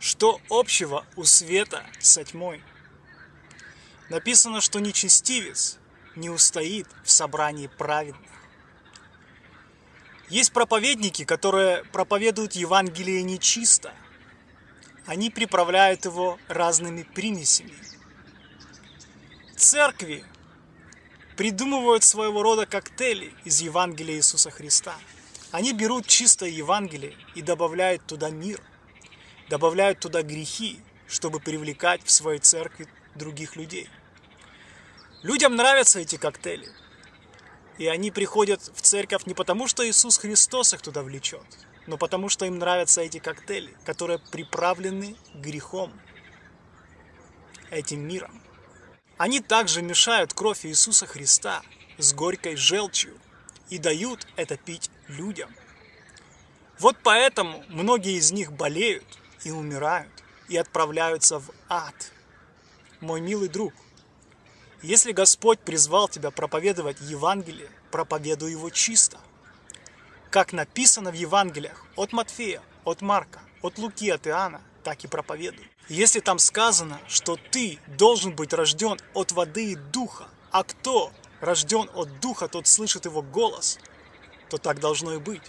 Что общего у света со тьмой? Написано, что нечестивец не устоит в собрании праведных. Есть проповедники, которые проповедуют Евангелие нечисто. Они приправляют его разными примесями. Церкви придумывают своего рода коктейли из Евангелия Иисуса Христа. Они берут чистое Евангелие и добавляют туда мир – добавляют туда грехи, чтобы привлекать в своей церкви других людей. Людям нравятся эти коктейли. И они приходят в церковь не потому, что Иисус Христос их туда влечет, но потому, что им нравятся эти коктейли, которые приправлены грехом, этим миром. Они также мешают кровь Иисуса Христа с горькой желчью и дают это пить людям. Вот поэтому многие из них болеют, и умирают, и отправляются в ад. Мой милый друг, если Господь призвал тебя проповедовать Евангелие, проповедуй его чисто. Как написано в Евангелиях от Матфея, от Марка, от Луки, от Иоанна, так и проповедуй. Если там сказано, что ты должен быть рожден от воды и духа, а кто рожден от духа, тот слышит его голос, то так должно и быть.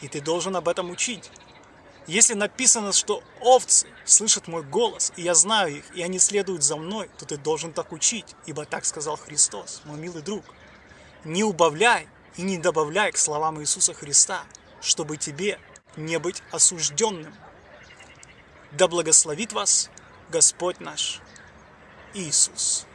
И ты должен об этом учить. Если написано, что овцы слышат мой голос, и я знаю их, и они следуют за мной, то ты должен так учить, ибо так сказал Христос, мой милый друг. Не убавляй и не добавляй к словам Иисуса Христа, чтобы тебе не быть осужденным. Да благословит вас Господь наш Иисус.